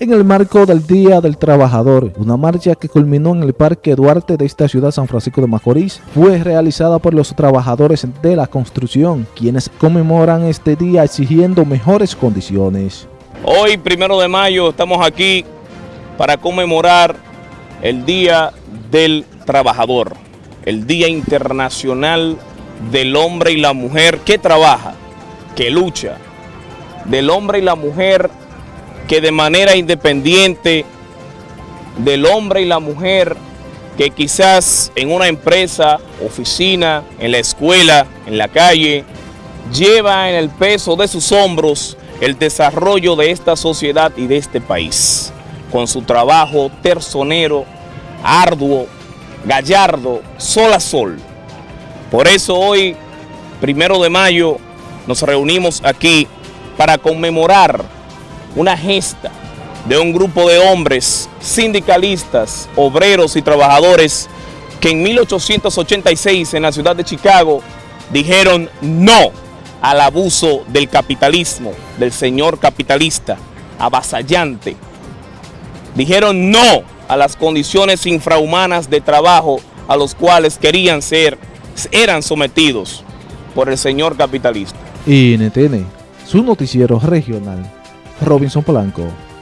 En el marco del Día del Trabajador, una marcha que culminó en el Parque Duarte de esta ciudad San Francisco de Macorís fue realizada por los trabajadores de la construcción, quienes conmemoran este día exigiendo mejores condiciones. Hoy, primero de mayo, estamos aquí para conmemorar el Día del Trabajador, el Día Internacional del Hombre y la Mujer que trabaja, que lucha, del hombre y la mujer que de manera independiente del hombre y la mujer que quizás en una empresa, oficina, en la escuela, en la calle, lleva en el peso de sus hombros el desarrollo de esta sociedad y de este país, con su trabajo terzonero, arduo, gallardo, sol a sol. Por eso hoy, primero de mayo, nos reunimos aquí para conmemorar una gesta de un grupo de hombres sindicalistas, obreros y trabajadores que en 1886 en la ciudad de Chicago dijeron no al abuso del capitalismo, del señor capitalista, avasallante. Dijeron no a las condiciones infrahumanas de trabajo a los cuales querían ser, eran sometidos por el señor capitalista. NTN, su noticiero regional, Robinson Polanco.